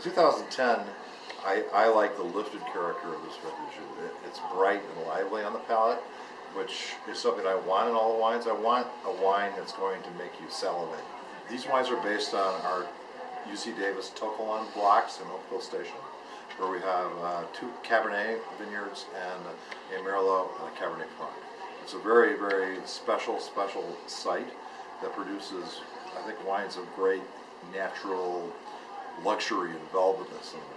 The 2010, I, I like the lifted character of this vintage. It, it's bright and lively on the palate, which is something I want in all the wines. I want a wine that's going to make you salivate. These wines are based on our UC Davis To Kalon blocks in Oakville Station, where we have uh, two Cabernet vineyards and a Merlot and a Cabernet Franc. It's a very, very special, special site that produces, I think, wines of great natural luxury and in palate.